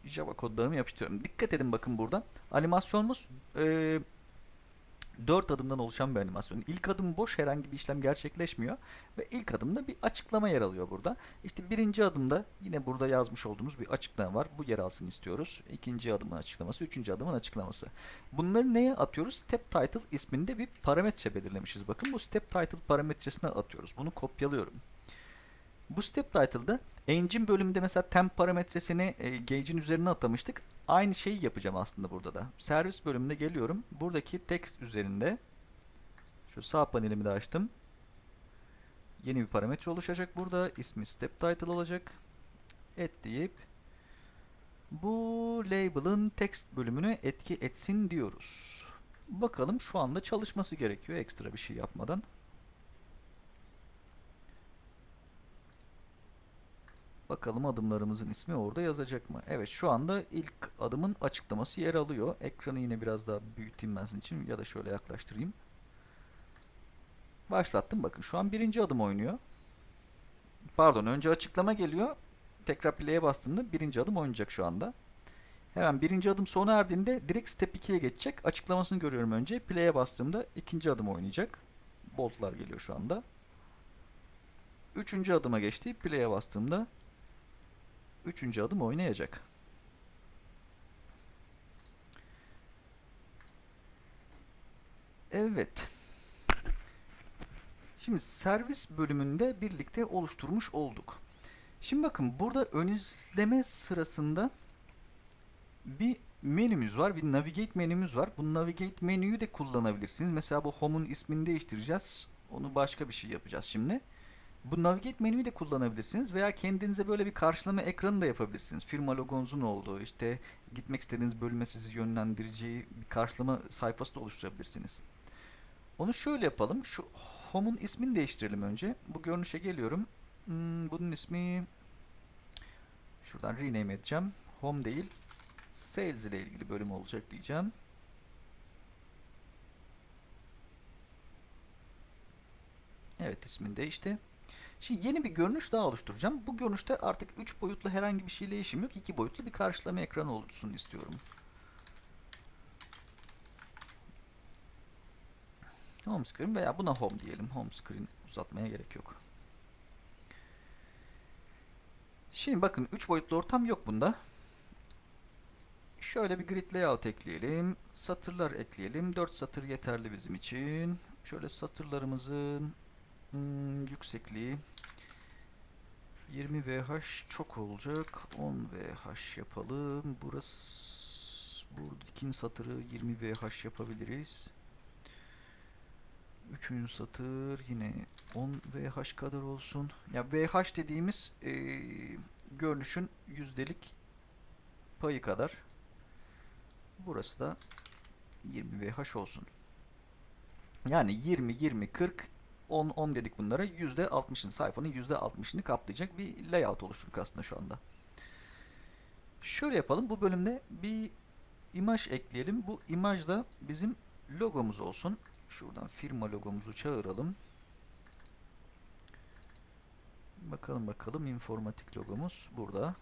Java kodlarımı yapıştırıyorum. Dikkat edin bakın burada. Animasyonumuz e, 4 adımdan oluşan bir animasyon. İlk adım boş herhangi bir işlem gerçekleşmiyor ve ilk adımda bir açıklama yer alıyor burada. İşte birinci adımda yine burada yazmış olduğumuz bir açıklama var. Bu yer alsın istiyoruz. İkinci adımın açıklaması, üçüncü adımın açıklaması. Bunları neye atıyoruz? Step title isminde bir parametre belirlemişiz. Bakın bu step title parametresine atıyoruz. Bunu kopyalıyorum. Bu step title'da engine bölümünde mesela temp parametresini e, gauge'in üzerine atamıştık. Aynı şeyi yapacağım aslında burada da. Servis bölümünde geliyorum. Buradaki text üzerinde şu sağ panelimi de açtım. Yeni bir parametre oluşacak burada. İsmi step title olacak. Et deyip bu label'ın text bölümünü etki etsin diyoruz. Bakalım şu anda çalışması gerekiyor ekstra bir şey yapmadan. Bakalım adımlarımızın ismi orada yazacak mı? Evet şu anda ilk adımın açıklaması yer alıyor. Ekranı yine biraz daha büyüteyim ben için ya da şöyle yaklaştırayım. Başlattım bakın şu an birinci adım oynuyor. Pardon önce açıklama geliyor. Tekrar play'e bastığımda birinci adım oynayacak şu anda. Hemen birinci adım sona erdiğinde direkt step 2'ye geçecek. Açıklamasını görüyorum önce. Play'e bastığımda ikinci adım oynayacak. Boltlar geliyor şu anda. Üçüncü adıma geçti. Play'e bastığımda Üçüncü adım oynayacak. Evet. Şimdi servis bölümünde birlikte oluşturmuş olduk. Şimdi bakın burada ön izleme sırasında bir menümüz var. Bir navigate menümüz var. Bu navigate menüyü de kullanabilirsiniz. Mesela bu home'un ismini değiştireceğiz. Onu başka bir şey yapacağız şimdi. Bu navigate menüyü de kullanabilirsiniz veya kendinize böyle bir karşılama ekranı da yapabilirsiniz. Firma logonuzun olduğu, işte gitmek istediğiniz bölüme sizi yönlendireceği bir karşılama sayfası da oluşturabilirsiniz. Onu şöyle yapalım. Şu home'un ismini değiştirelim önce. Bu görünüşe geliyorum. Hmm, bunun ismi Şuradan rename edeceğim. Home değil. Sales ile ilgili bölüm olacak diyeceğim. Evet ismini değişti. Şimdi yeni bir görünüş daha oluşturacağım. Bu görünüşte artık 3 boyutlu herhangi bir şeyle işim yok. 2 boyutlu bir karşılama ekranı olsun istiyorum. Home screen veya buna home diyelim. Home screen uzatmaya gerek yok. Şimdi bakın 3 boyutlu ortam yok bunda. Şöyle bir grid layout ekleyelim. Satırlar ekleyelim. 4 satır yeterli bizim için. Şöyle satırlarımızın hmm, yüksekliği 20 VH çok olacak. 10 VH yapalım. Burası buradaki satırı 20 VH yapabiliriz. Üçüncü satır yine 10 VH kadar olsun. Ya VH dediğimiz e, görünüşün yüzdelik payı kadar. Burası da 20 VH olsun. Yani 20, 20, 40, 10, 10 dedik bunlara. %60'ın sayfanın %60'ını kaplayacak bir layout oluşturduk aslında şu anda. Şöyle yapalım. Bu bölümde bir imaj ekleyelim. Bu imaj da bizim logomuz olsun. Şuradan firma logomuzu çağıralım. Bakalım bakalım informatik logomuz burada.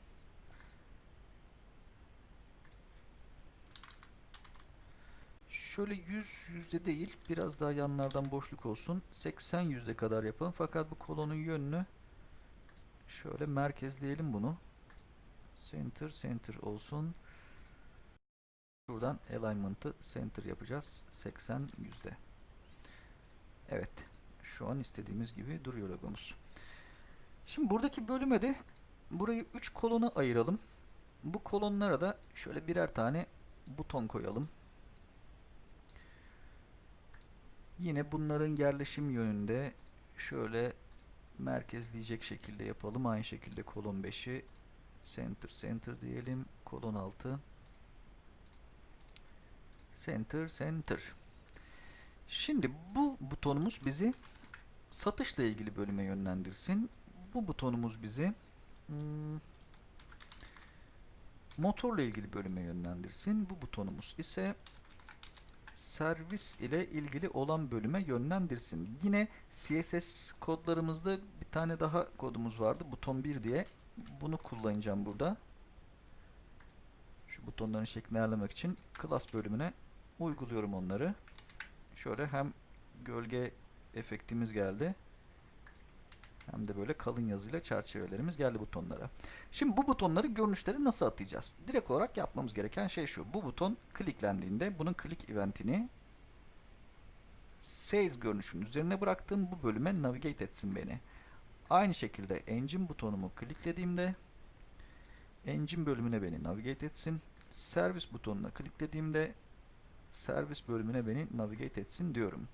Şöyle 100 yüzde değil biraz daha yanlardan boşluk olsun. 80 yüzde kadar yapalım. Fakat bu kolonun yönünü şöyle merkezleyelim bunu. Center center olsun. Şuradan alignment'ı center yapacağız. 80 yüzde. Evet. Şu an istediğimiz gibi duruyor logomuz. Şimdi buradaki bölüme de burayı 3 kolona ayıralım. Bu kolonlara da şöyle birer tane buton koyalım. Yine bunların yerleşim yönünde şöyle merkezleyecek şekilde yapalım. Aynı şekilde kolon 5'i center center diyelim. Kolon 6 center center. Şimdi bu butonumuz bizi satışla ilgili bölüme yönlendirsin. Bu butonumuz bizi hmm, motorla ilgili bölüme yönlendirsin. Bu butonumuz ise servis ile ilgili olan bölüme yönlendirsin. Yine CSS kodlarımızda bir tane daha kodumuz vardı. Buton 1 diye. Bunu kullanacağım burada. Şu butonların şeklini ayarlamak için class bölümüne uyguluyorum onları. Şöyle hem gölge efektimiz geldi. Hem de böyle kalın yazıyla çerçevelerimiz geldi butonlara. Şimdi bu butonları görünüşleri nasıl atayacağız? Direkt olarak yapmamız gereken şey şu. Bu buton kliklendiğinde bunun click eventini Sales görünüşünün üzerine bıraktığım bu bölüme navigate etsin beni. Aynı şekilde engine butonumu kliklediğimde engine bölümüne beni navigate etsin. Servis butonuna kliklediğimde servis bölümüne beni navigate etsin diyorum.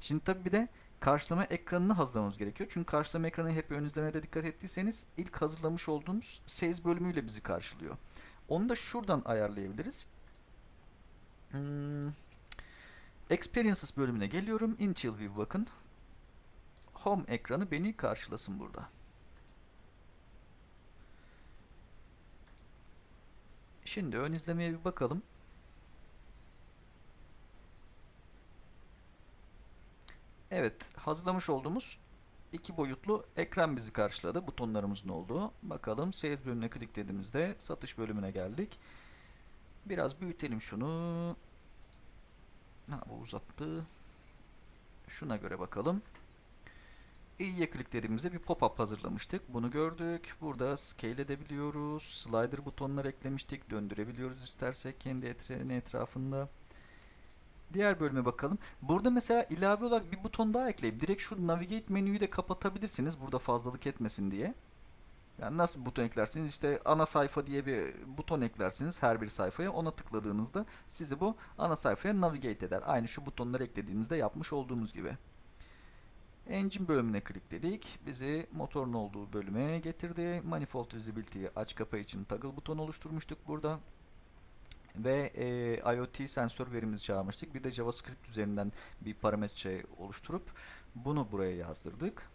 Şimdi tabi bir de karşılama ekranını hazırlamamız gerekiyor. Çünkü karşılama ekranı hep ön izlemede dikkat ettiyseniz ilk hazırlamış olduğumuz sales bölümüyle bizi karşılıyor. Onu da şuradan ayarlayabiliriz. Hmm. Experiences bölümüne geliyorum. Initial View bakın. Home ekranı beni karşılasın burada. Şimdi ön izlemeye bir bakalım. Evet, hazırlamış olduğumuz iki boyutlu ekran bizi karşıladı. Butonlarımızın olduğu. Bakalım sales bölümüne kliklediğimizde satış bölümüne geldik. Biraz büyütelim şunu. Ha, bu uzattı. Şuna göre bakalım. İyiye kliklediğimizde bir pop-up hazırlamıştık. Bunu gördük. Burada scale edebiliyoruz. Slider butonlar eklemiştik. Döndürebiliyoruz istersek kendi etrafında. Diğer bölüme bakalım. Burada mesela ilave olarak bir buton daha ekleyip direkt şu navigate menüyü de kapatabilirsiniz. Burada fazlalık etmesin diye. Yani nasıl buton eklersiniz? İşte ana sayfa diye bir buton eklersiniz her bir sayfaya. Ona tıkladığınızda sizi bu ana sayfaya navigate eder. Aynı şu butonları eklediğimizde yapmış olduğumuz gibi. Engine bölümüne klikledik. Bizi motorun olduğu bölüme getirdi. Manifold Visibility'yi aç kapa için toggle buton oluşturmuştuk burada ve e, IoT sensör verimizi çağırmıştık. Bir de JavaScript üzerinden bir parametre oluşturup bunu buraya yazdırdık.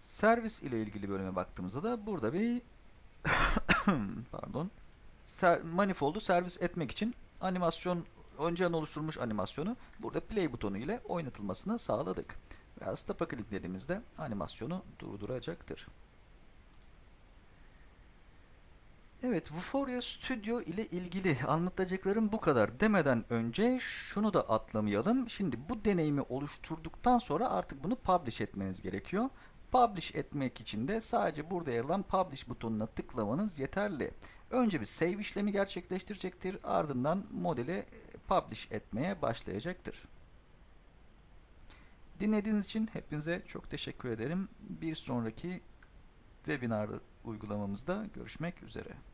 Servis ile ilgili bölüme baktığımızda da burada bir pardon manifoldu servis etmek için animasyon önceden oluşturmuş animasyonu burada play butonu ile oynatılmasını sağladık. Veya stop'a kliklediğimizde animasyonu durduracaktır. Evet, Vuforia Studio ile ilgili anlatacaklarım bu kadar demeden önce şunu da atlamayalım. Şimdi bu deneyimi oluşturduktan sonra artık bunu publish etmeniz gerekiyor. Publish etmek için de sadece burada yer alan Publish butonuna tıklamanız yeterli. Önce bir save işlemi gerçekleştirecektir. Ardından modeli publish etmeye başlayacaktır. Dinlediğiniz için hepinize çok teşekkür ederim. Bir sonraki webinar uygulamamızda görüşmek üzere.